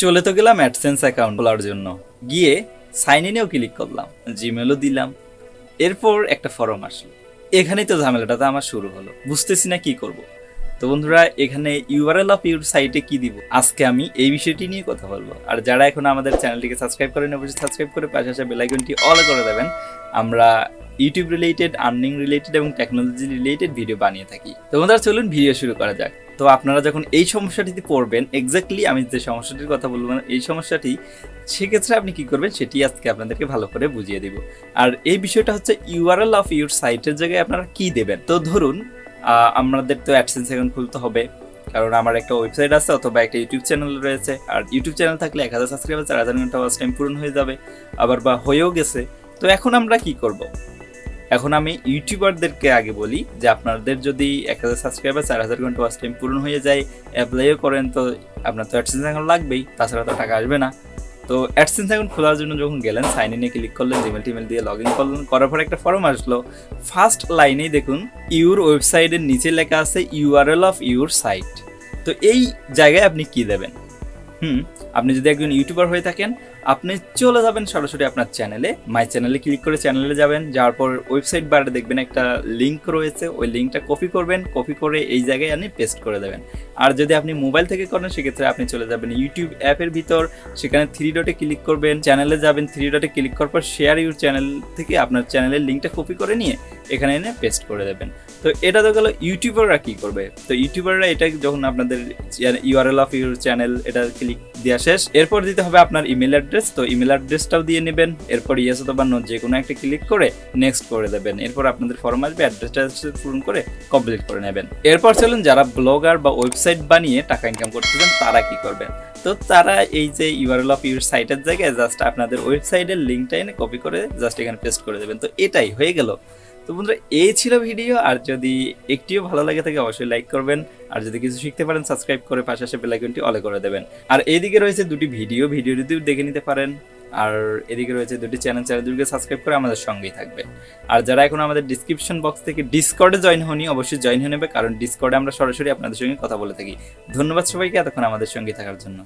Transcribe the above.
চলে তো গেলাম অ্যাডসেন্স অ্যাকাউন্ট খোলার জন্য। গিয়ে সাইন ইনেও ক্লিক করলাম জিমেলও দিলাম। এরপর একটা ফর্ম আসলো। এখানেই তো ঝামেলাটা আমার শুরু হলো। বুঝতেছি না কি করব। তো বন্ধুরা, এখানে ইউআরএল অফ ইউর সাইটে কি দিব? আজকে আমি এই বিষয়টি নিয়ে কথা বলব। আর যারা এখন আমাদের চ্যানেলটিকে সাবস্ক্রাইব করেন, অবশ্যই সাবস্ক্রাইব করে পাশে আসা বেলাইকনটি অল করে দেবেন। আমরা ইউটিউব রিলেটেড আর্নিং রিলেটেড এবং টেকনোলজি রিলেটেড ভিডিও বানিয়ে থাকি। তো বন্ধুরা, চলুন ভিডিও শুরু করা যাক। তো আপনারা যখন এই সমস্যাটিতে পড়বেন এক্স্যাক্টলি আমি যে সমস্যাটির কথা বলব না এই সমস্যাটি, সেক্ষেত্রে আপনি কি করবেন, সেটি আজকে আপনাদেরকে ভালো করে বুঝিয়ে দিব। আর এই বিষয়টা হচ্ছে ইউআরএল অফ ইউর সাইটের জায়গায় আপনারা কি দেবেন? তো ধরুন আমাদের তো অ্যাডসেন্স এখন খুলতে হবে, কারণ আমার একটা ওয়েবসাইট আছে অথবা একটা ইউটিউব চ্যানেল রয়েছে। আর ইউটিউব চ্যানেল থাকলে এক হাজার সাবস্ক্রাইবার চার হাজার ঘণ্টা ওয়াচ টাইম পূরণ হয়ে যাবে। আবার বা হয়েও গেছে। তো এখন আমরা কি করব? এখন আমি ইউটিউবারদেরকে আগে বলি যে আপনাদের যদি এক হাজার সাবস্ক্রাইবার চার হাজার ঘণ্টা ওয়াচ টাইম পূরণ হয়ে যায় অ্যাপ্লাইও করেন, তো আপনার তো অ্যাডসেন্স অ্যাকাউন্ট লাগবেই, তাছাড়া তো টাকা আসবে না। তো অ্যাডসেন্স অ্যাকাউন্ট খোলার জন্য যখন গেলেন সাইন ইনে ক্লিক করলেন জিমেল টিমেল দিয়ে লগ ইন করলেন, করার পর একটা ফর্ম আসলো। ফার্স্ট লাইনেই দেখুন ইউর ওয়েবসাইটের নিচে লেখা আছে ইউআরএল অফ ইউর সাইট তো এই জায়গায় আপনি কি দেবেন? হুম, আপনি যদি একজন ইউটিউবার হয়ে থাকেন আপনি চলে যাবেন সরাসরি আপনার চ্যানেলে। মাই চ্যানেলে ক্লিক করে চ্যানেলে যাবেন। যাওয়ার পর ওয়েবসাইট বারে দেখবেন একটা লিঙ্ক রয়েছে। ওই লিঙ্কটা কপি করবেন। কপি করে এই জায়গায় আপনি পেস্ট করে দেবেন। আর যদি আপনি মোবাইল থেকে করেন, সেক্ষেত্রে আপনি চলে যাবেন ইউটিউব অ্যাপের ভিতর। সেখানে থ্রি ডটে ক্লিক করবেন। চ্যানেলে যাবেন। থ্রি ডটে ক্লিক করার পর শেয়ার ইউর চ্যানেল থেকে আপনার চ্যানেলের লিঙ্কটা কপি করে নিয়ে এখানে এনে পেস্ট করে দেবেন। তো এটা তো গেল ইউটিউবাররা কী করবে? তো ইউটিউবাররা এটা যখন আপনাদের ইউআরএল অফ ইউর চ্যানেল এটা ক্লিক দেওয়া শেষ। এরপর দিতে হবে আপনার ইমেল অ্যাড্রেস তো ইমেল অ্যাড্রেসটাও দিয়ে নেবেন, এরপর ইয়েস অথবা নো যে কোনো একটা ক্লিক করে নেক্সট করে দেবেন, এরপর আপনাদের ফর্ম আসবে অ্যাড্রেসটা পূরণ করে কমপ্লিট করে নেবেন। এরপর চলুন যারা ব্লগার বা ওয়েবসাইট বানিয়ে টাকা ইনকাম করতেছেন, তারা কি করবেন? তো তারা এই যে ইউআরএল অফ ইউর সাইটের জায়গায় জাস্ট আপনাদের ওয়েবসাইটের লিঙ্কটা এনে কপি করে জাস্ট এখানে পেস্ট করে দেবেন। তো এটাই হয়ে গেল। তো বন্ধুরা, এই ছিল ভিডিও। আর যদি একটিও ভালো লাগে থাকে, অবশ্যই লাইক করবেন। আর যদি কিছু শিখতে পারেন সাবস্ক্রাইব করে পাশে আসে বেলাইকনটি অলে করে দেবেন। আর এইদিকে রয়েছে দুটি ভিডিও ভিডিও যদি দেখে নিতে পারেন। আর এদিকে রয়েছে দুটি চ্যানেল চ্যানেল দুটিকে সাবস্ক্রাইব করে আমাদের সঙ্গেই থাকবে। আর যারা এখন আমাদের ডিসক্রিপশন বক্স থেকে ডিসকর্ডে জয়েন হনি অবশ্যই জয়েন হয়ে নেবে। কারণ ডিসকর্ডে আমরা সরাসরি আপনাদের সঙ্গে কথা বলে থাকি। ধন্যবাদ সবাইকে এতক্ষণ আমাদের সঙ্গে থাকার জন্য।